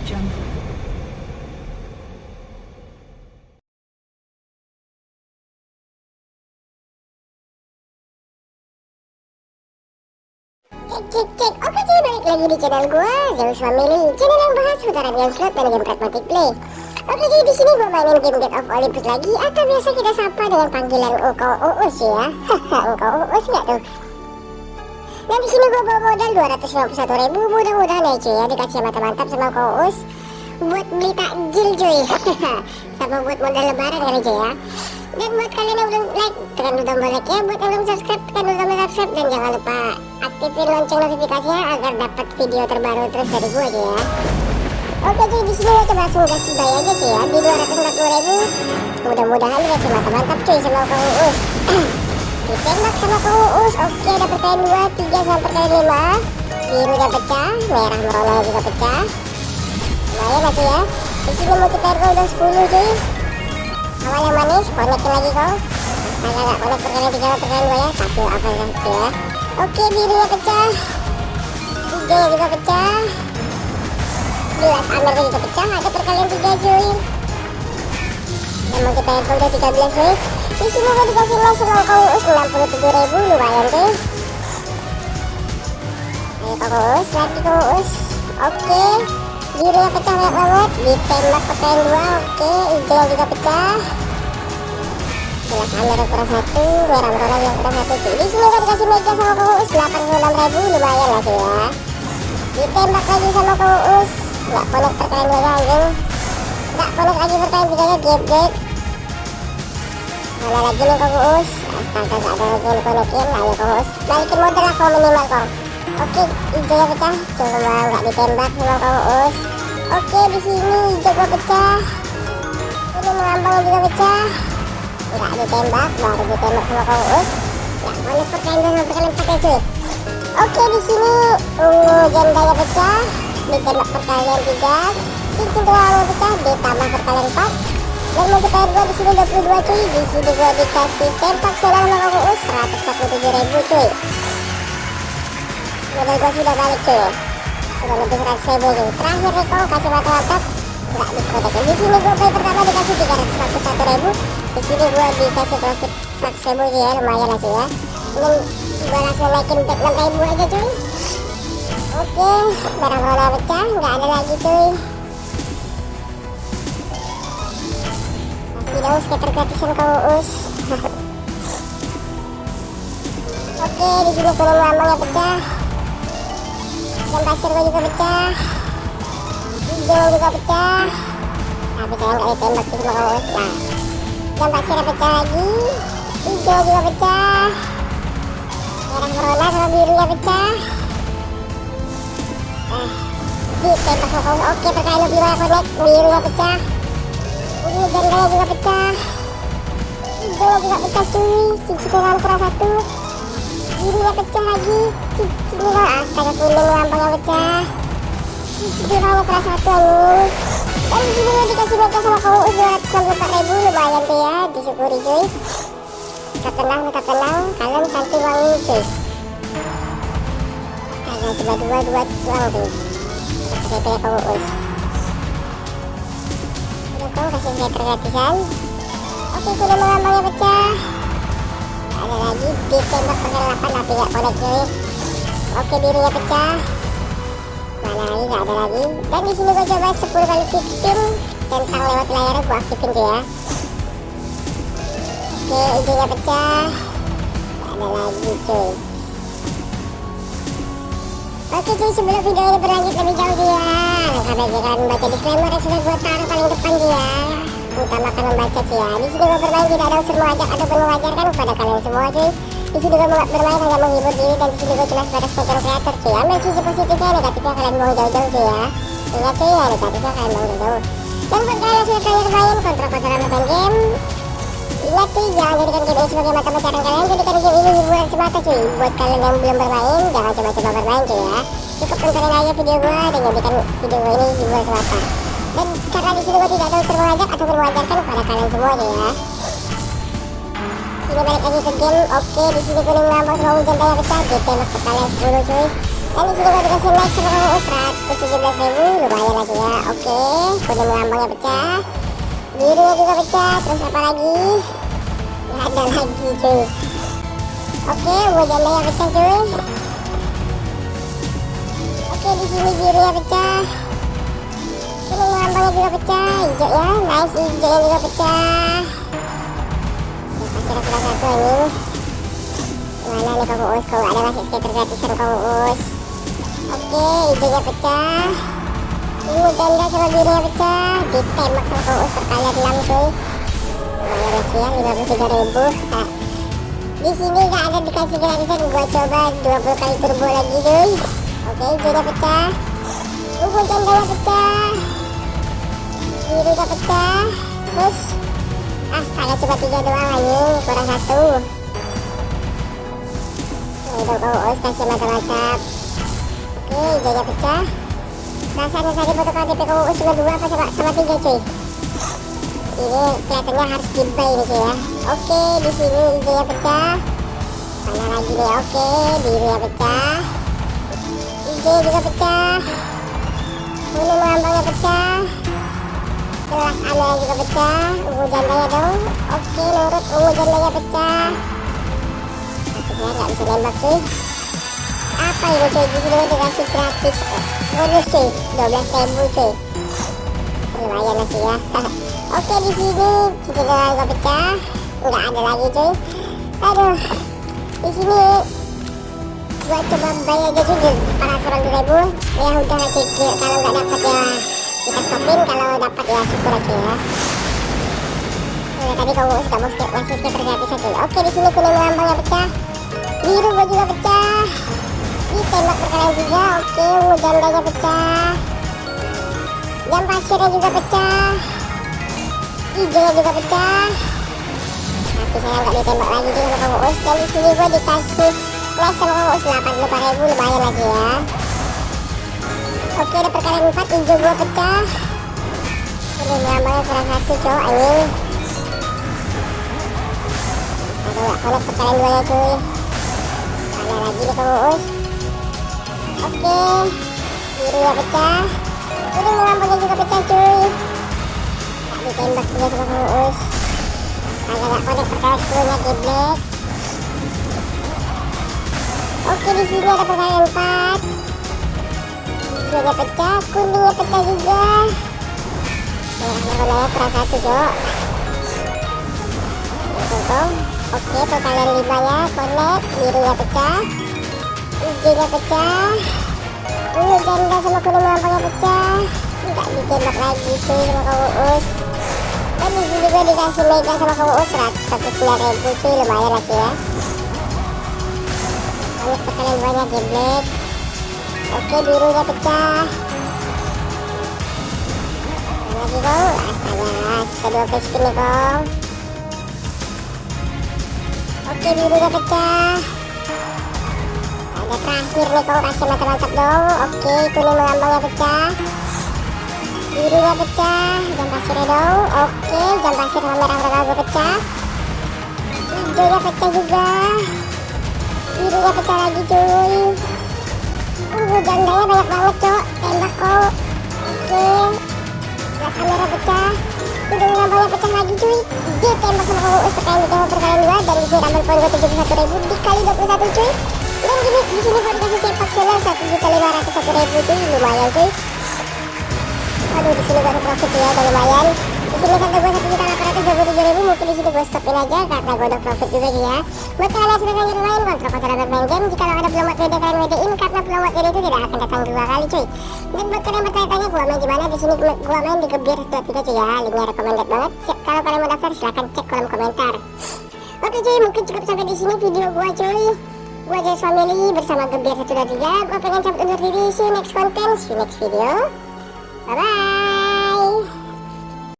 Cek cek cek, oke jadi balik lagi di channel gua Zeus Family, channel yang bahas putaran game slot dan game pragmatic play. Oke jadi di sini gue mainin game Get of Olympus lagi atau biasa kita sapa dengan panggilan Uko Uus ya. Haha Uko Uus nggak tuh? Dan di sini gue bawa modal 251 ribu Mudah-mudahan ya cuy ya. Dikasih mantap-mantap sama Engkau Uus Buat beli takjil cuy. Sama buat modal lebaran kali cuy ya. Dan buat kalian yang belum like tekan dulu tombol like ya buat yang belum subscribe tekan dulu tombol subscribe. Dan jangan lupa aktifin lonceng notifikasinya agar dapat video terbaru terus dari gue aja ya. Oke jadi di sini coba langsung kasih bay aja sih ya. Di 240 ribu. Mudah-mudahan dikasih mantap-mantap cuy sama uus ditembak sama kang oke dapat kalian 2 3 sampai kalian 5 birunya pecah merah merona juga pecah. Lumayan masih ya. Di sini multiplayer udah 10 cuy. Awal yang manis konekin lagi kau agak agak konek perkalian tiga perkalian dua ya. Satu apa ya ya. Oke birunya pecah. Hijaunya juga pecah. Jelas amir juga pecah. Ada perkalian tiga cuy yang mau kita udah 13 cuy di sini gue dikasih mas sama kau us 67 ribu lumayan cuy ayo us lagi kau us oke birunya pecah banyak banget. Ditembak perkalian dua oke. Hijau juga pecah. Jelas amir kurang satu merah merah yang kurang satu di sini kan dikasih mega sama kuus 86 ribu lumayan lah cuy ya. Ditembak lagi sama kuus nggak perkalian dua anjing nggak connect lagi perkalian tiganya gap gap mana lagi nih kuus astaga gak ada lagi yang konekin ayo kuus balikin modal lah kau minimal kau oke hijaunya pecah coba nggak ditembak sama kuus Oke di sini hijau gua pecah. Ini mengambang juga pecah. Enggak ditembak, baru ditembak sama kau us. Ya, mana perkalian dengan perkalian pakai cuy. Oke di sini ungu jendanya pecah, ditembak perkalian tiga. Cincin tulang pecah, ditambah perkalian empat. Dan multiplier gua di sini 22 cuy. Di sini gua dikasih tempak solar sama kau us 147 ribu cuy. Modal gua sudah balik cuy. Udah lebih 100 ribu nih terakhir kau kasih mantap-mantap nggak diprotekin di sini gue play pertama dikasih 341 ribu. Di sini gue dikasih profit 100 ribu ya. Lumayan lah sih ya. Ini gue langsung naikin back 6 ribu aja cuy. Oke barang roda pecah. Nggak ada lagi cuy daus skater gratisan kau us. Oke di sini kuning lambangnya pecah. Dan pasir gue juga pecah. Hijau juga pecah. Tapi saya nggak ditembak sih sama kawan nah dan pasirnya pecah lagi. Hijau juga pecah. Merah corona sama birunya pecah. Nah ditembak sama kawan oke perkalian lebih banyak connect birunya pecah ini jandanya juga pecah hijau juga pecah cuy cincin kurang satu birunya pecah lagi ini kok astaga kuning lambangnya pecah ini kamu kelas satu anu dan sini dikasih mega sama kamu udah 264 ribu lumayan tuh ya disyukuri cuy tetap tenang tetap tenang kalian cantik wangi cuy kalian coba dua dua doang tuh pakai kayak kamu kamu kasih skater gratisan oke kuning lambangnya pecah. Ada lagi ditembak pakai 8 tapi gak connect cuy. Oke birunya pecah. Mana lagi? Gak ada lagi. Dan di sini gue coba 10 kali victim tentang lewat layarnya gue aktifin tuh ya oke hijaunya pecah. Gak ada lagi cuy. Oke cuy sebelum video ini berlanjut lebih jauh dia. Langkah bagi kalian membaca disclaimer yang sudah gue taruh paling depan dia cuy ya di sini gue bermain tidak ada unsur mengajak ataupun mengajarkan kepada kalian semua cuy. Di sini gue bermain hanya menghibur diri dan di sini gue cuma sebatas konten kreator cuy. Ambil sisi positifnya negatifnya kalian buang jauh-jauh cuy ya. Ingat cuy ya negatifnya kalian buang jauh-jauh. Dan buat kalian yang sudah terakhir main kontra-kontra main game ingat cuy jangan jadikan game ini sebagai mata pencarian kalian. Jadikan game ini hiburan semata cuy. Buat kalian yang belum bermain jangan coba-coba bermain cuy ya. Cukup tontonin aja video gue dan jadikan video gue ini hiburan semata. Dan karena di sini gue tidak ada unsur mengajak ataupun mengajarkan kepada kalian semua ya. Sini balik lagi ke game. Oke di sini kuning lambang sama hujan daya GT masuk kalian 10 cuy. Dan di sini gue dikasih max sama kamu 117 ribu lumayan lagi ya. Oke kuning lambangnya pecah. Birunya juga pecah. Terus apa lagi? Nggak ada lagi cuy. Oke hujan daya pecah cuy. Di sini birunya pecah kuning lambangnya juga pecah hijau ya. Nice hijaunya juga pecah. Salah satu ini. Mana nih kamu us kalau ada masih skater gratisan kamu us oke hijaunya pecah. Ungu janda sama birunya pecah. Ditembak sama kamu us perkalian 6 cuy. Lumayan ya sih ya 53 ribu. Nah, di sini nggak ada dikasih gratisan. Gua coba 20 kali turbo lagi cuy. Oke hijaunya pecah. Ungu jandanya pecah birunya pecah. Terus astaga cuma tiga doang anjing kurang satu. Itu kau os kasih mantap-mantap oke hijaunya pecah. Rasanya tadi foto KTP kau us cuma dua apa sama, sama tiga cuy? Ini kelihatannya harus dibay ini cuy ya. Oke di sini hijaunya pecah. Mana lagi nih? Oke birunya pecah. Hijau juga pecah. Kuning lambangnya pecah jelas aneh juga pecah ungu jandanya dong. Oke nurut ungu jandanya pecah. Saya nggak bisa nembak cuy apa ini cuy di sini dikasih gratis? Bonus cuy 12 ribu cuy lumayan sih ya. Oke di sini cincin juga pecah. Nggak ada lagi cuy. Aduh di sini. Gua coba bayar aja cuy para kurang ribu. Ya udah cuy. Kalau nggak dapat ya kita stopin kalau dapat ya syukur aja ya. Nah, tadi kamu skip masih skip gratis aja oke di sini kuning lambangnya pecah. Biru gua juga pecah. Ditembak berkalian juga oke. Ungu jandanya pecah. Jam pasirnya juga pecah. Hijaunya juga pecah. Tapi saya nggak ditembak lagi juga sama kamu us dan di sini gua dikasih flash sama kamu us 85 ribu lumayan lagi ya Oke ada perkalian 4 hijau gua pecah. Ini lambangnya kurang satu cowok anjing Aduh gak connect perkalian 2 ya cuy Mana lagi nih kamu us Oke Biru ya pecah. Ini lambangnya juga pecah cuy. Gak ditembak juga sama kamu us Agak gak connect perkalian 10 nya black Oke di sini ada perkalian 4 hijaunya pecah, kuningnya pecah juga. Merahnya warnanya kurang satu, Jok. Tuh, Oke, perkalian lima ya, connect, birunya pecah, hijaunya pecah, ungu janda sama kuning lambangnya pecah, nggak ditembak lagi sih sama kamu us. Dan di sini juga dikasih mega sama kamu us 109 ribu sih, lumayan lagi ya. Ini perkalian banyak black. Oke birunya pecah. Lagi kong astaga kita dua kali spin nih kong oke birunya pecah. Ada terakhir nih kong kasih mantap-mantap dong. Oke kuning melambangnya pecah. Birunya pecah. Jam pasirnya dong. Oke jam pasir sama merah merah gue pecah. Hijaunya pecah juga. Birunya pecah lagi cuy jandanya banyak banget, Cok. Tembak kok. Oke. Nah, kamera pecah. Udah lambangnya pecah lagi, cuy. Dia tembak sama kamu us perkalian ditembak perkalian dua dan di sini double poin gue 71 ribu dikali 21 cuy. Dan gini di sini gue dikasih sepak seller 1 juta 501 ribu cuy. Lumayan cuy. Aduh, di sini ada profit ya, lumayan sini saldo gue satu juta delapan ratus dua puluh tujuh ribu mungkin di sini gue stopin aja karena gue udah profit juga sih ya. Buat kalian yang sudah lanjut main kontrol kontrol bermain game. Jika ada belum buat WD kalian WD-in karena buat WD itu tidak akan datang dua kali cuy. Dan buat kalian bertanya-tanya gue main di mana? Di sini gue main di gebir dua tiga cuy ya. Linknya recommended banget. Siap, kalau kalian mau daftar silahkan cek kolom komentar. Oke cuy mungkin cukup sampai di sini video gue cuy. Gue aja family bersama gebir satu dua tiga. Gue pengen cabut undur diri. See you next content see you next video. Bye bye